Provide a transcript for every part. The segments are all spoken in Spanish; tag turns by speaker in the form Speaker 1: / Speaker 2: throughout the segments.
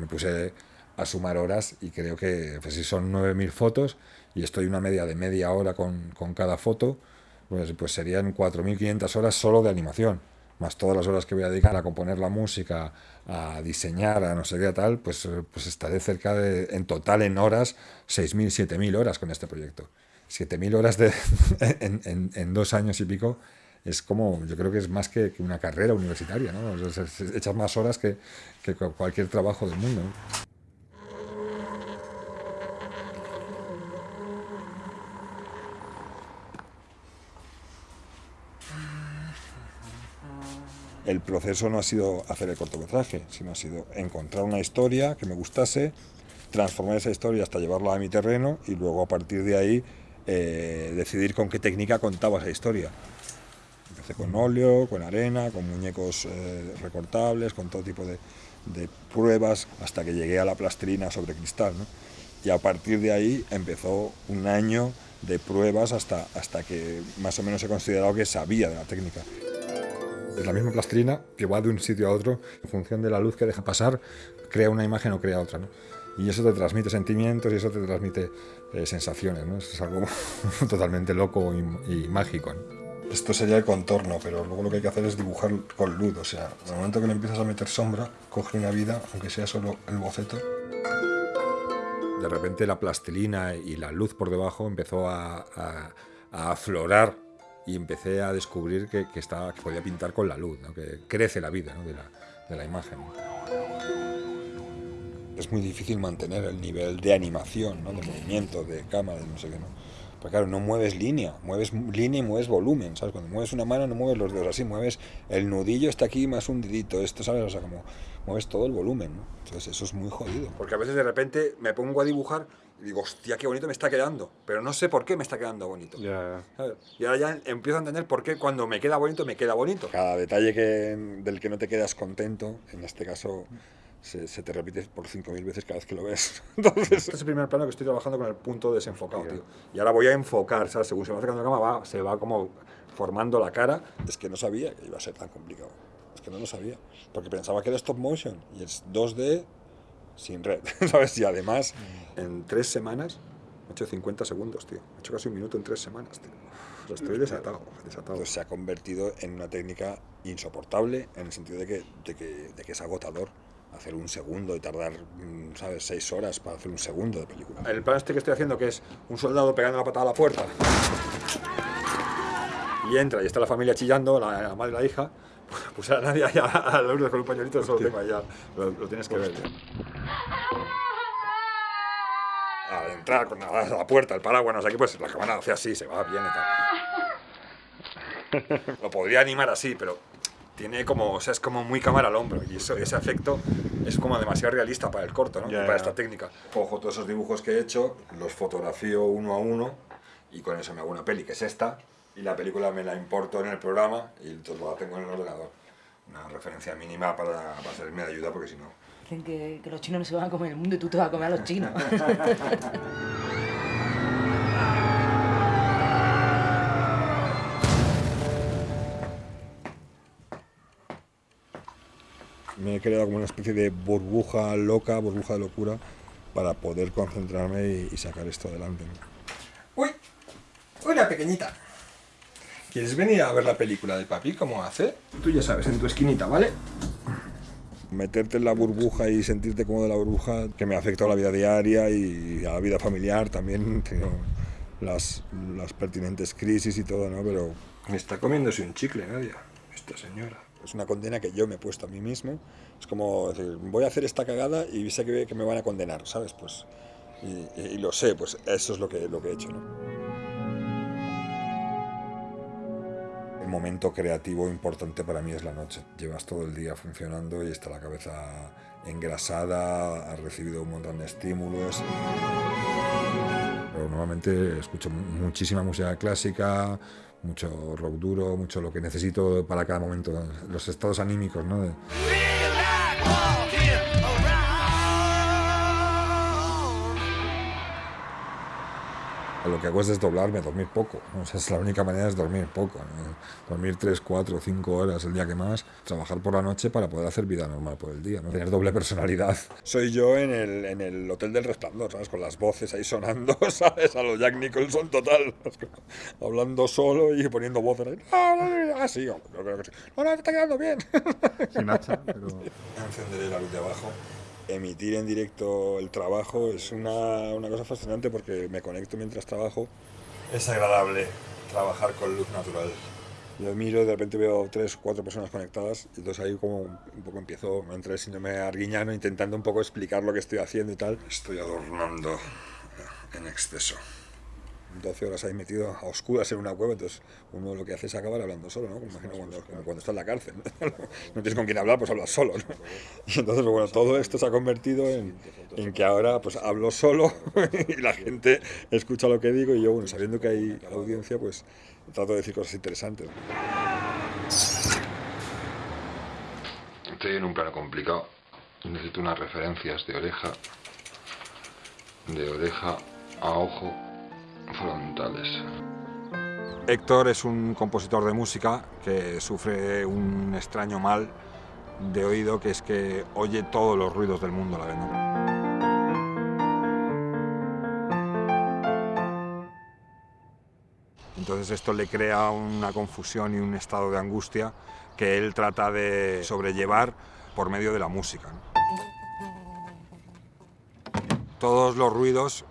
Speaker 1: me puse a sumar horas y creo que pues, si son 9.000 fotos y estoy una media de media hora con, con cada foto, pues, pues serían 4.500 horas solo de animación, más todas las horas que voy a dedicar a componer la música, a diseñar, a no sé qué tal, pues, pues estaré cerca de, en total en horas, 6.000, 7.000 horas con este proyecto. 7.000 horas de, en, en, en, dos años y pico es como, yo creo que es más que, una carrera universitaria, ¿no? echas más horas que, que cualquier trabajo del mundo. el proceso no ha sido hacer el cortometraje, sino ha sido encontrar una historia que me gustase, transformar esa historia hasta llevarla a mi terreno y luego a partir de ahí eh, decidir con qué técnica contaba esa historia. Empecé con óleo, con arena, con muñecos eh, recortables, con todo tipo de, de, pruebas, hasta que llegué a la plastilina sobre cristal. ¿no? Y a partir de ahí empezó un año de pruebas hasta, hasta que más o menos he considerado que sabía de la técnica. Es la misma plastilina que va de un sitio a otro, en función de la luz que deja pasar, crea una imagen o crea otra. ¿no? Y eso te transmite sentimientos y eso te transmite eh, sensaciones. ¿no? Es algo totalmente loco y, y mágico. ¿no? Esto sería el contorno, pero luego lo que hay que hacer es dibujar con luz. O sea, en el momento que le empiezas a meter sombra, coge una vida, aunque sea solo el boceto. De repente la plastilina y la luz por debajo empezó a, a, a aflorar y empecé a descubrir que, que, estaba, que podía pintar con la luz, ¿no? que crece la vida ¿no? de, la, de, la, imagen. Es muy difícil mantener el nivel de animación, ¿no? de movimiento, de cámara, de no sé qué. ¿no? Porque claro, no mueves línea, mueves línea y mueves volumen, ¿sabes? Cuando mueves una mano no mueves los dedos así, mueves el nudillo está aquí más un dedito, esto, ¿sabes? O sea, como mueves todo el volumen, ¿no? Entonces eso es muy jodido. Porque a veces de repente me pongo a dibujar y digo, hostia, qué bonito me está quedando, pero no sé por qué me está quedando bonito.
Speaker 2: Yeah.
Speaker 1: Y ahora ya empiezo a entender por qué cuando me queda bonito, me queda bonito. Cada detalle que, del que no te quedas contento, en este caso se, se, te repite por 5.000 veces cada vez que lo ves. Entonces, este es el primer plano que estoy trabajando con el punto desenfocado, tío. Y ahora voy a enfocar, ¿sabes? Según se va acercando la cámara, va, se va como formando la cara. Es que no sabía que iba a ser tan complicado. Es que no lo sabía. Porque pensaba que era stop motion y es 2D sin red, ¿sabes? Y además, en tres semanas, he hecho 50 segundos, tío. He hecho casi un minuto en tres semanas, tío. O sea, estoy desatado, desatado. Entonces se ha convertido en una técnica insoportable en el sentido de que, de que, de que es agotador hacer un segundo y tardar, ¿sabes?, seis horas para hacer un segundo de película. El plan este que estoy haciendo, que es un soldado pegando la patada a la puerta, y entra y está la familia chillando, la, la madre y la hija, pues a nadie allá a Lourdes con un pañuelito, solo tengo allá, lo, lo tienes que ver. Tío. Al entrar con la, la puerta, el paraguas, no sé qué, pues la cámara hace así, se va bien y tal. Lo podría animar así, pero tiene como, o sea, es como muy cámara al hombro y eso, ese efecto es como demasiado realista para el corto, ¿no? Yeah, para esta técnica. Cojo todos esos dibujos que he hecho, los fotografío uno a uno y con eso me hago una peli, que es esta, y la película me la importo en el programa y entonces la tengo en el ordenador. Una referencia mínima para, para servirme de ayuda porque si no...
Speaker 3: Dicen que, que los chinos no se van a comer el mundo y tú te vas a comer a los chinos.
Speaker 1: he creado como una especie de burbuja loca, burbuja de locura, para poder concentrarme y, y sacar esto adelante. ¡Uy! ¡Una pequeñita! ¿Quieres venir a ver la película de papi, cómo hace? Tú ya sabes, en tu esquinita, ¿vale? Meterte en la burbuja y sentirte cómodo en la burbuja, que me ha afectado a la vida diaria y a la vida familiar también, tengo las, las pertinentes crisis y todo, ¿no? Pero me está comiéndose un chicle, Nadia, esta señora. Es una condena que yo me he puesto a mí mismo. Es como decir, voy a hacer esta cagada y sé que, que me van a condenar, ¿sabes? Pues, y, y, lo sé, pues eso es lo que, lo que he hecho, ¿no? El momento creativo importante para mí es la noche. Llevas todo el día funcionando y está la cabeza engrasada, has recibido un montón de estímulos. Pero normalmente escucho muchísima música clásica, mucho rock duro, mucho lo que necesito para cada momento, los estados anímicos, ¿no? De... lo que hago es desdoblarme, dormir poco. O sea, es la única manera es dormir poco. Dormir 3, 4, 5 horas el día que más, trabajar por la noche para poder hacer vida normal por el día, ¿no? tener doble personalidad. Soy yo en el, en el Hotel del Resplandor, ¿sabes? Con las voces ahí sonando, ¿sabes? A los Jack Nicholson total, hablando solo y poniendo voces ahí. Ah, sí, yo creo que sí. No, no, está quedando bien.
Speaker 2: Sin hacha, pero...
Speaker 1: Encenderé la luz de abajo emitir en directo el trabajo es una, una, cosa fascinante porque me conecto mientras trabajo. Es agradable trabajar con luz natural. Yo miro, de repente veo tres o cuatro personas conectadas y entonces ahí como un poco empiezo, me entra el síndrome arguiñano intentando un poco explicar lo que estoy haciendo y tal. Estoy adornando en exceso. 12 horas ahí metido a oscuras en una cueva, entonces uno lo que hace es acabar hablando solo, ¿no? Imagino cuando, cuando está en la cárcel, ¿no? tienes con quién hablar, pues hablas solo, ¿no? Y entonces, bueno, todo esto se ha convertido en, en que ahora pues hablo solo y la gente escucha lo que digo y yo, bueno, sabiendo que hay audiencia, pues trato de decir cosas interesantes.
Speaker 4: Estoy en un plano complicado, necesito unas referencias de oreja, de oreja a ojo, frontales.
Speaker 1: Héctor es un compositor de música que sufre un extraño mal de oído que es que oye todos los ruidos del mundo a la vez. Entonces esto le crea una confusión y un estado de angustia que él trata de sobrellevar por medio de la música. Todos los ruidos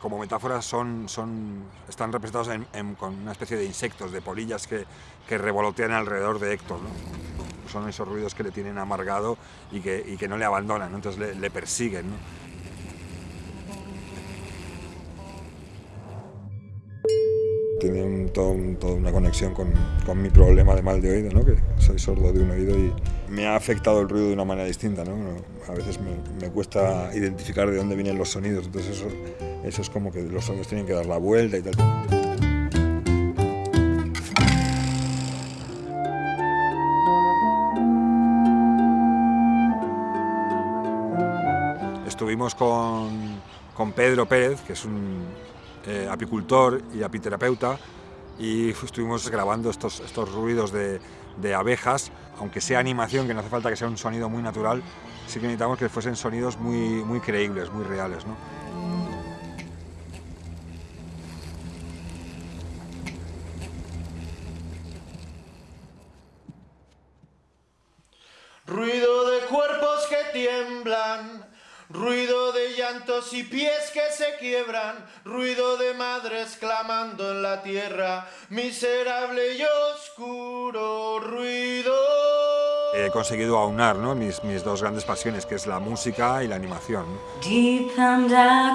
Speaker 1: como metáforas son, son, están representados en, en, con una especie de insectos, de polillas que, que revolotean alrededor de Héctor. ¿no? Son esos ruidos que le tienen amargado y que, y que no le abandonan, entonces le, persiguen. Tiene un, todo, un, toda una conexión con, mi problema de mal de oído, ¿no? que soy sordo de un oído y me ha afectado el ruido de una manera distinta. ¿no? A veces me, cuesta identificar de dónde vienen los sonidos, entonces eso, es como que los sonidos tienen que dar la vuelta y tal. Estuvimos con Pedro Pérez, que es un eh, apicultor y apiterapeuta, y estuvimos grabando estos, estos ruidos de, de abejas, aunque sea animación, que no hace falta que sea un sonido muy natural, sí que necesitamos que fuesen sonidos muy, muy creíbles, muy reales. ¿no?
Speaker 5: Ruido de cuerpos que tiemblan, ruido de llantos y pies que se quiebran, ruido de madres clamando en la tierra, miserable y oscuro ruido.
Speaker 1: He conseguido aunar ¿no? mis, mis, dos grandes pasiones, que es la música y la animación.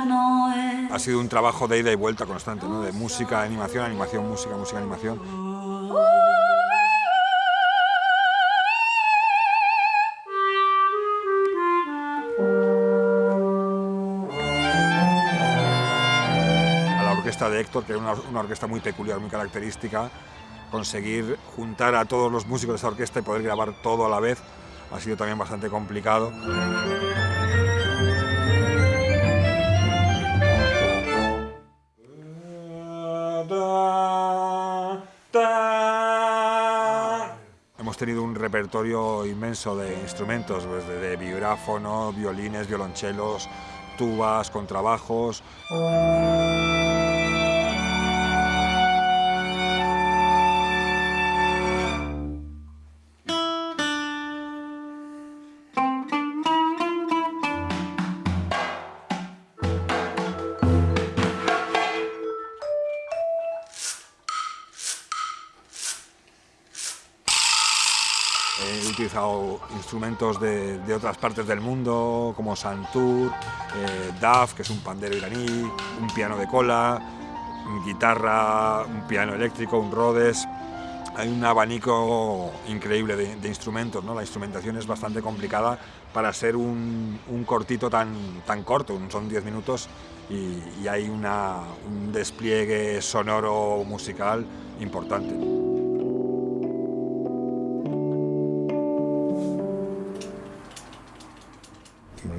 Speaker 1: ¿no? Ha sido un trabajo de ida y vuelta constante, ¿no? de música, animación, animación, música, música, animación. De Héctor, que era una, orquesta muy peculiar, muy característica, conseguir juntar a todos los músicos de esa orquesta y poder grabar todo a la vez ha sido también bastante complicado. Hemos tenido un repertorio inmenso de instrumentos, pues, de vibráfono, violines, violonchelos, tubas, contrabajos. He utilizado instrumentos de, de, otras partes del mundo, como santur, eh, daf, que es un pandero iraní, un piano de cola, guitarra, un piano eléctrico, un Rhodes. Hay un abanico increíble de, de instrumentos, ¿no? La instrumentación es bastante complicada para ser un, un cortito tan, tan corto, son 10 minutos y, y hay una, un despliegue sonoro musical importante.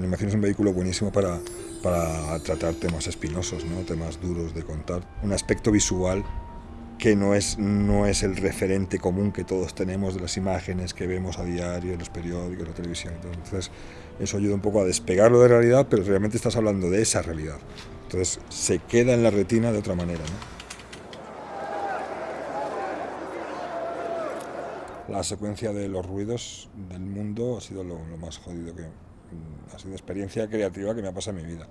Speaker 1: Animación es un vehículo buenísimo para, para tratar temas espinosos, ¿no? temas duros de contar. Un aspecto visual que no es, no es el referente común que todos tenemos de las imágenes que vemos a diario en los periódicos, en la televisión. Entonces, eso ayuda un poco a despegarlo de realidad, pero realmente estás hablando de esa realidad. Entonces, se queda en la retina de otra manera. La secuencia de los ruidos del mundo ha sido lo, lo más jodido que... Ha sido experiencia creativa que me ha pasado en mi vida.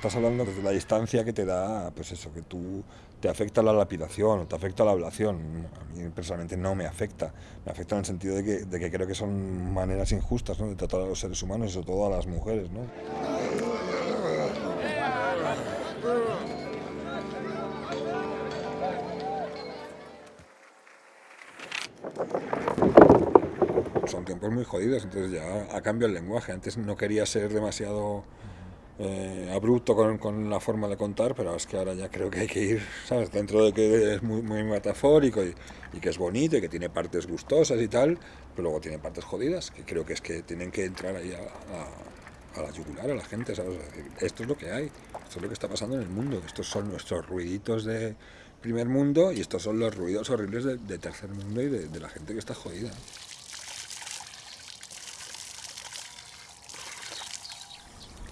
Speaker 1: estás hablando desde la distancia que te da, pues eso, que tú te afecta la lapidación o te afecta la ablación. A mí personalmente no me afecta. Me afecta en el sentido de que, de que creo que son maneras injustas ¿no? de tratar a los seres humanos y sobre todo a las mujeres. ¿no? Tiempos muy jodidos, entonces ya ha cambiado el lenguaje. Antes no quería ser demasiado eh, abrupto con, con, la forma de contar, pero es que ahora ya creo que hay que ir, ¿sabes? Dentro de que es muy, muy metafórico y, y, que es bonito y que tiene partes gustosas y tal, pero luego tiene partes jodidas, que creo que es que tienen que entrar ahí a, a, a la yugular a la gente, ¿sabes? Esto es lo que hay, esto es lo que está pasando en el mundo, estos son nuestros ruiditos de primer mundo y estos son los ruidos horribles de, de tercer mundo y de, de la gente que está jodida.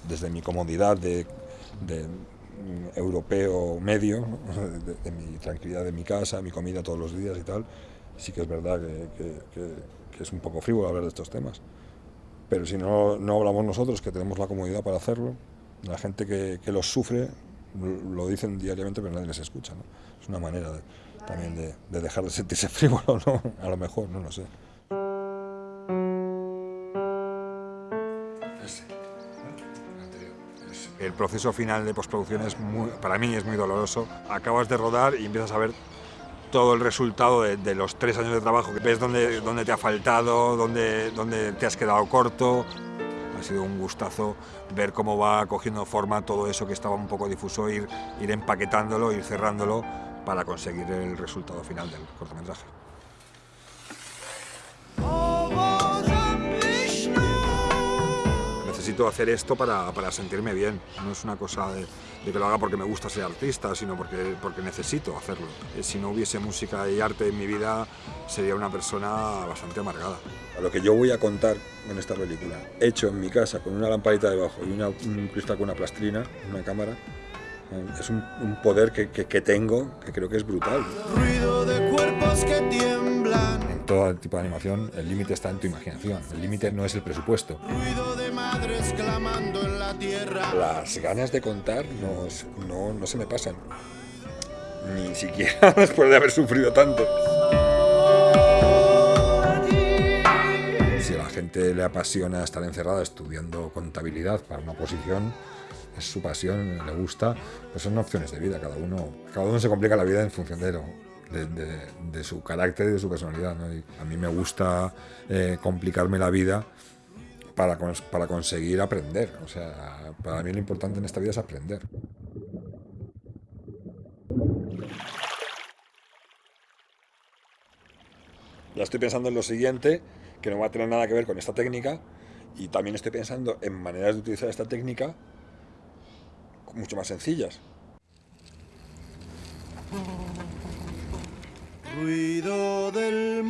Speaker 1: Desde mi comodidad de, europeo medio, de, mi tranquilidad de mi casa, mi comida todos los días y tal, sí que es verdad que, es un poco frívolo hablar de estos temas. Pero si no, no hablamos nosotros, que tenemos la comodidad para hacerlo, la gente que, los sufre lo dicen diariamente, pero nadie les escucha. ¿no? Es una manera de, también de, de dejar de sentirse frívolo, ¿no? a lo mejor, no lo sé. El proceso final de postproducción es muy, para mí es muy doloroso. Acabas de rodar y empiezas a ver todo el resultado de, de los tres años de trabajo, ves dónde, dónde te ha faltado, dónde, dónde te has quedado corto. Ha sido un gustazo ver cómo va cogiendo forma todo eso que estaba un poco difuso, ir, ir empaquetándolo, ir cerrándolo para conseguir el resultado final del cortometraje. Necesito hacer esto para, para, sentirme bien. No es una cosa de, de, que lo haga porque me gusta ser artista, sino porque, porque necesito hacerlo. Eh, si no hubiese música y arte en mi vida, sería una persona bastante amargada. A lo que yo voy a contar en esta película, hecho en mi casa con una lamparita debajo y una, un cristal con una plastrina, una cámara, eh, es un, un poder que, que, que, tengo que creo que es brutal.
Speaker 5: Ruido de cuerpos que tiemblan.
Speaker 1: En todo tipo de animación, el límite está en tu imaginación. El límite no es el presupuesto.
Speaker 5: Ruido clamando en la tierra.
Speaker 1: Las ganas de contar no, no, no se me pasan. Ni siquiera después de haber sufrido tanto. Si a la gente le apasiona estar encerrada estudiando contabilidad para una posición, es su pasión, le gusta, pues son opciones de vida, cada uno, cada uno se complica la vida en función de, lo, de, de, de su carácter y de su personalidad. ¿no? Y a mí me gusta eh, complicarme la vida para, para conseguir aprender. O sea, para mí lo importante en esta vida es aprender. Ya estoy pensando en lo siguiente, que no va a tener nada que ver con esta técnica, y también estoy pensando en maneras de utilizar esta técnica mucho más sencillas.
Speaker 5: Ruido del